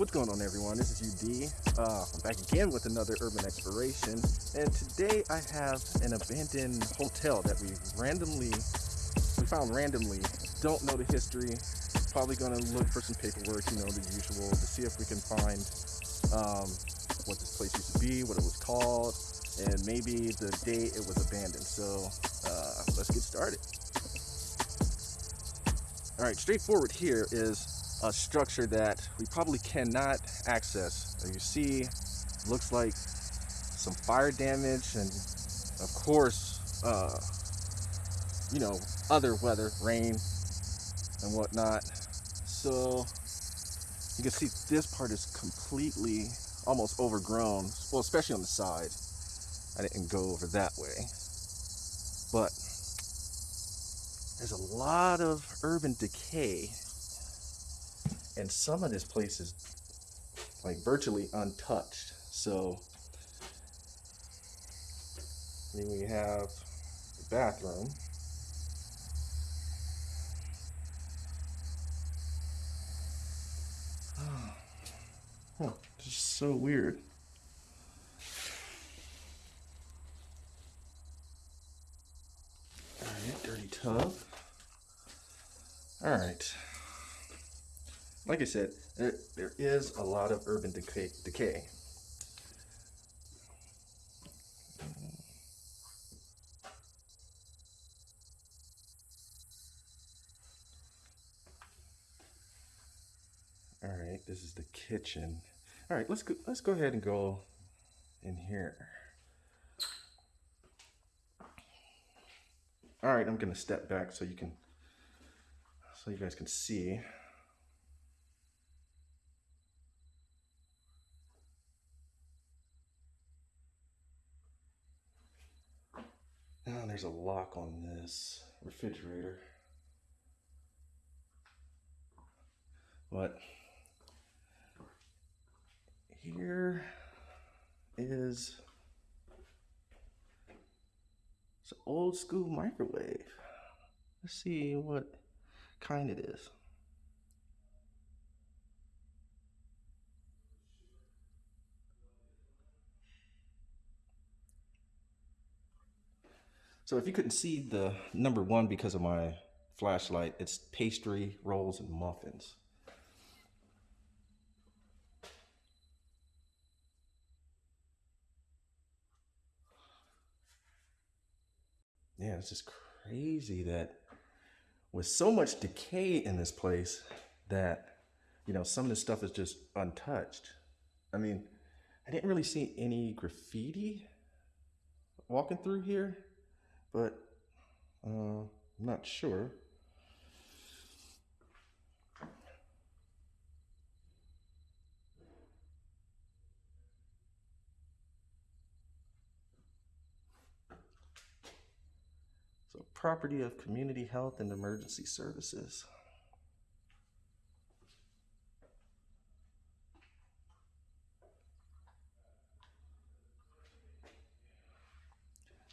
What's going on everyone? This is UD. Uh, I'm back again with another urban exploration and today I have an abandoned hotel that we randomly, we found randomly. Don't know the history. Probably gonna look for some paperwork, you know, the usual, to see if we can find um, what this place used to be, what it was called, and maybe the day it was abandoned. So uh, let's get started. All right, straightforward here is a structure that we probably cannot access. You see, looks like some fire damage and of course, uh, you know, other weather, rain and whatnot. So you can see this part is completely almost overgrown. Well, especially on the side. I didn't go over that way. But there's a lot of urban decay and some of this place is like virtually untouched. So then we have the bathroom. Huh, just so weird. All right dirty tub. All right like I said, there, there is a lot of urban decay. decay. All right, this is the kitchen. All right, let's go, let's go ahead and go in here. All right, I'm gonna step back so you can, so you guys can see. Oh, there's a lock on this refrigerator. But here is it's an old school microwave. Let's see what kind it is. So if you couldn't see the number one because of my flashlight, it's pastry, rolls, and muffins. Yeah, it's just crazy that with so much decay in this place that, you know, some of this stuff is just untouched. I mean, I didn't really see any graffiti walking through here but uh, I'm not sure. So property of community health and emergency services.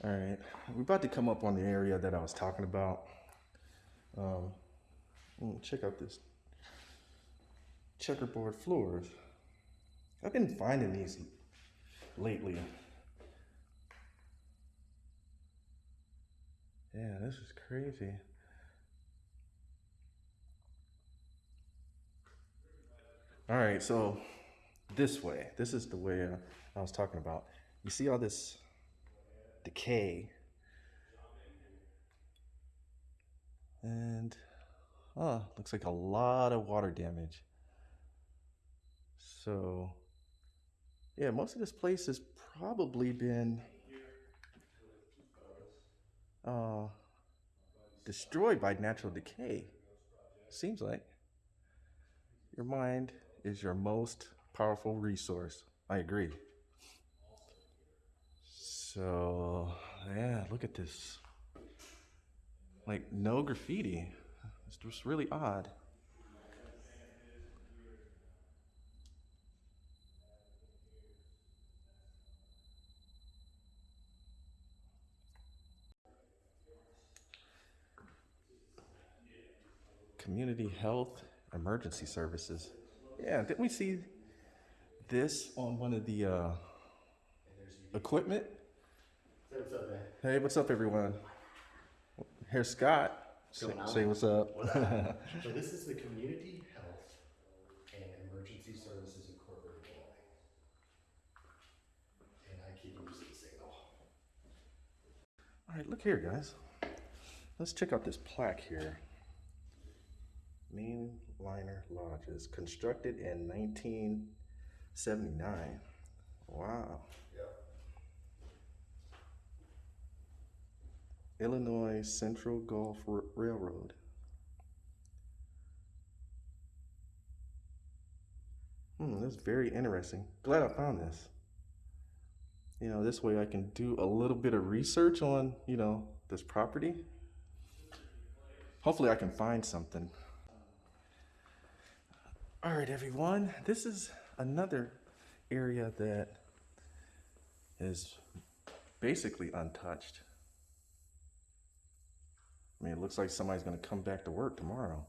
All right, we're about to come up on the area that I was talking about. Um, check out this checkerboard floors. I've been finding these lately. Yeah, this is crazy. All right, so this way, this is the way uh, I was talking about. You see all this decay. And, oh, looks like a lot of water damage. So, yeah, most of this place has probably been uh, destroyed by natural decay. Seems like. Your mind is your most powerful resource. I agree. So, yeah, look at this. Like, no graffiti. It's just really odd. Community health emergency services. Yeah, didn't we see this on one of the uh, equipment. Say what's up, man. Hey, what's up, everyone? Here's Scott. Say, going on? say what's up. So this is the Community Health and Emergency Services Incorporated. And I keep losing signal. All right, look here, guys. Let's check out this plaque here. Mainliner Lodges, constructed in 1979. Wow. Yep. Illinois Central Gulf R- Railroad. Hmm, that's very interesting. Glad I found this. You know, this way I can do a little bit of research on, you know, this property. Hopefully I can find something. All right, everyone. This is another area that is basically untouched. Mean, it looks like somebody's going to come back to work tomorrow.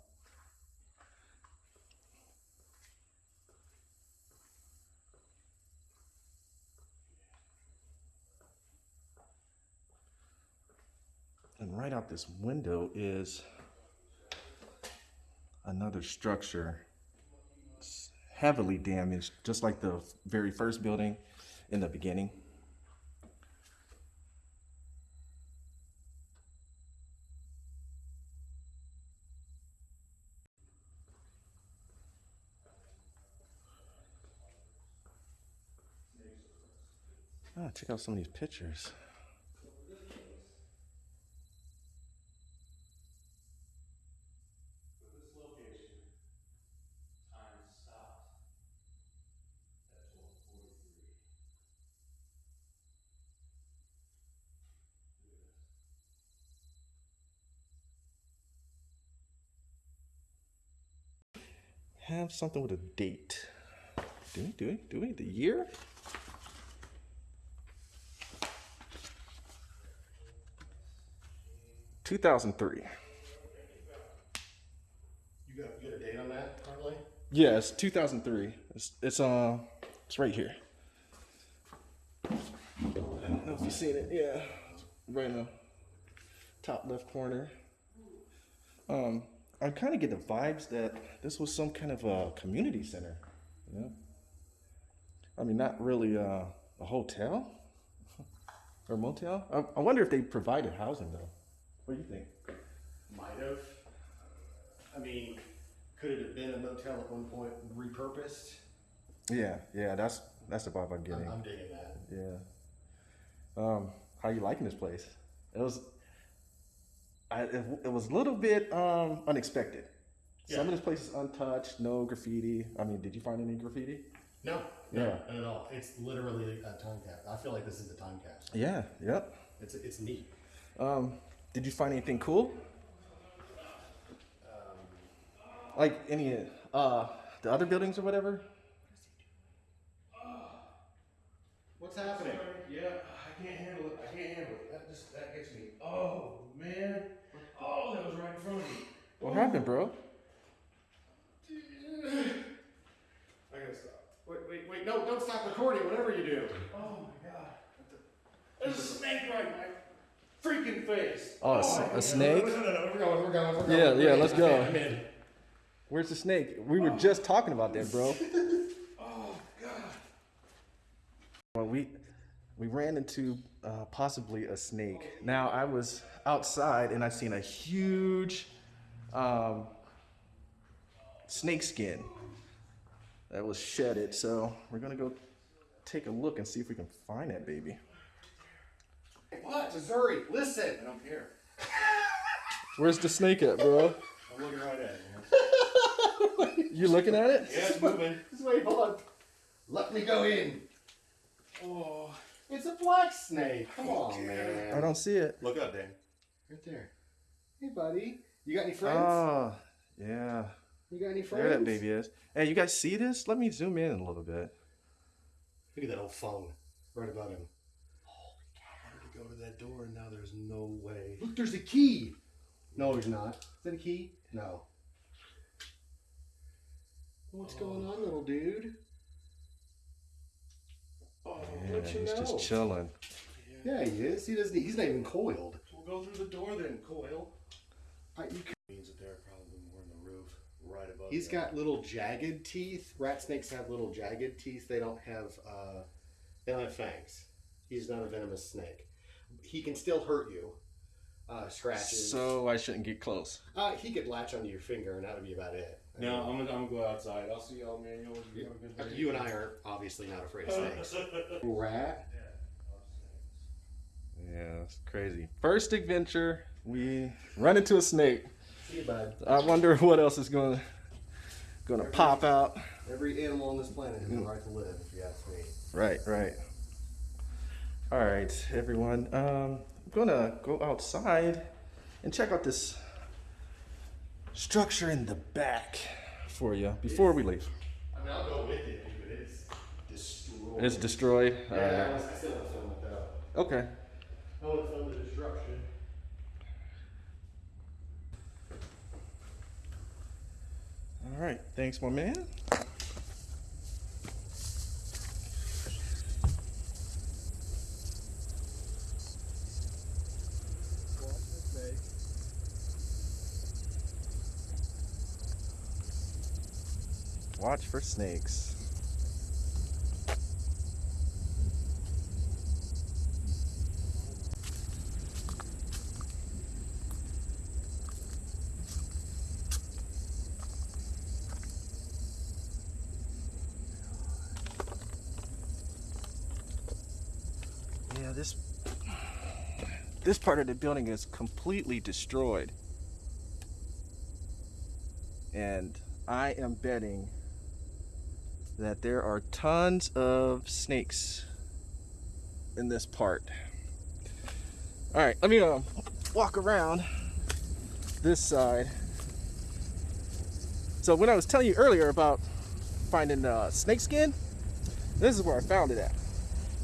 And right out this window is another structure heavily damaged, just like the very first building in the beginning. Ah, check out some of these pictures. Have something with a date. Do we? Do we? Do we? The year? Two thousand three. You got, you got a date on that? Yes, two thousand three. It's it's uh it's right here. I don't know if you've seen it. Yeah, it's right in the top left corner. Um, I kind of get the vibes that this was some kind of a community center. You know, I mean, not really uh, a hotel or motel. I, I wonder if they provided housing though. What do you think? Might have. I mean, could it have been a motel at one point repurposed? Yeah, yeah, that's that's the vibe I'm getting. I'm, I'm digging that. Yeah. Um, how you liking this place? It was, I it, it was a little bit um unexpected. Some of this place is untouched, no graffiti. I mean, did you find any graffiti? No, no, Yeah. not at all. It's literally a time cap. I feel like this is a time capsule. Yeah. Yep. It's it's neat. Um, did you find anything cool? Like any uh the other buildings or whatever? What's happening? Yeah, I can't handle it. I can't handle it. That just that gets me. Oh man. Oh, that was right in front of me. What happened, bro? I gotta stop. Wait, wait, wait! No, don't stop recording. Whatever you do. Oh my god. There's a snake right in my freaking face. Oh, a, s- can't a snake? No, no, no, we're going. We're going. We're going. Yeah, yeah, let's go. I'm in. Where's the snake? We were just talking about that, bro. Oh god. Well, we we ran into uh, possibly a snake. Now I was outside and I seen a huge um, snake skin that was shedded. So we're gonna go take a look and see if we can find that baby. What? Missouri, listen. I don't care. Where's the snake at, bro? I'm looking right at it. You looking at it? Yeah, it's moving. Just wait, hold on. Let me go in. Oh. It's a black snake. Come on, man. I don't see it. Look up, Dan. Right there. Hey, buddy. You got any friends? Oh, yeah. you got any friends? There that baby is. Hey, you guys see this? Let me zoom in a little bit. Look at that old phone right above him. I had to go to that door and now there's no way. Look, there's a key. No, there's not. Is that a key? No. What's going on, little dude? let you he's know. just chilling. Yeah, he is. He doesn't. He's not even coiled. We'll go through the door then, Coil. Uh, you c- Means that they're probably more in the roof, right above. He's you. got little jagged teeth. Rat snakes have little jagged teeth. They don't have. Uh, they don't have fangs. He's not a venomous snake. He can still hurt you. Uh, scratches. So I shouldn't get close. uh, he could latch onto your finger, and that would be about it. I No, mean, I'm gonna, I'm gonna go outside. I'll see y'all, man. Y'all you have a good day. You and I are obviously not afraid of snakes. Rat. Yeah, that's crazy. First adventure, we run into a snake. See you, bud. I wonder what else is gonna gonna pop out. Every animal on this planet has a right to live, if you ask me. Right, right. All right, everyone. Um, I'm gonna go outside and check out this structure in the back for you before we leave. I mean, I'll go with it, but it's destroyed. It's destroyed. yeah, All I right. was- I still to film it though. Okay. I want to film the destruction. All right. Thanks, my man. Watch for snakes. Yeah, this this part of the building is completely destroyed. And I am betting that there are tons of snakes in this part. All right, let me um, walk around this side. So when I was telling you earlier about finding uh, snake skin, this is where I found it at.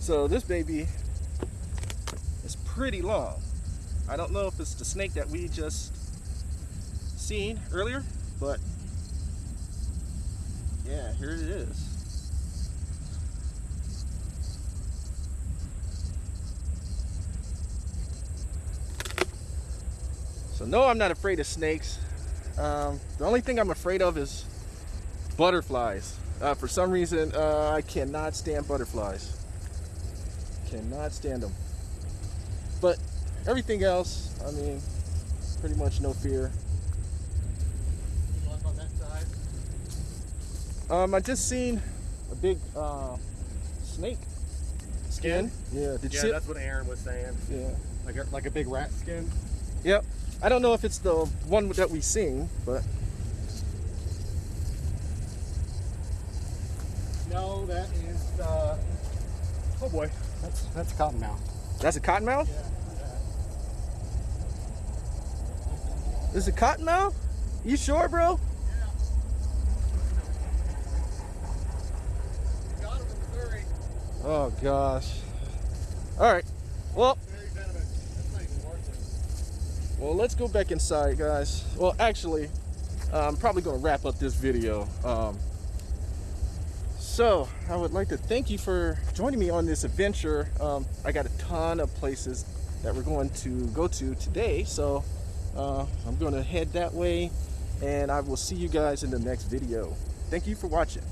So this baby is pretty long. I don't know if it's the snake that we just seen earlier, but yeah, here it is. So no, I'm not afraid of snakes. Um, the only thing I'm afraid of is butterflies. Uh, for some reason, uh, I cannot stand butterflies. Cannot stand them. But everything else, I mean, pretty much no fear. Look on that side. Um, I just seen a big uh, snake skin. Yeah, did you Yeah, it? that's what Aaron was saying. Yeah. Like a, like a big rat skin. Yep. I don't know if it's the one that we seen, but No, that is. Uh, oh boy, that's that's a cottonmouth. that's a cottonmouth. Yeah. Is a cottonmouth? You sure, bro? Got him in Missouri. Oh gosh. All right. Well, well, let's go back inside, guys. Well, actually, I'm probably gonna wrap up this video. Um, so I would like to thank you for joining me on this adventure. Um, I got a ton of places that we're going to go to today, so uh, I'm going to head that way, and I will see you guys in the next video. Thank you for watching.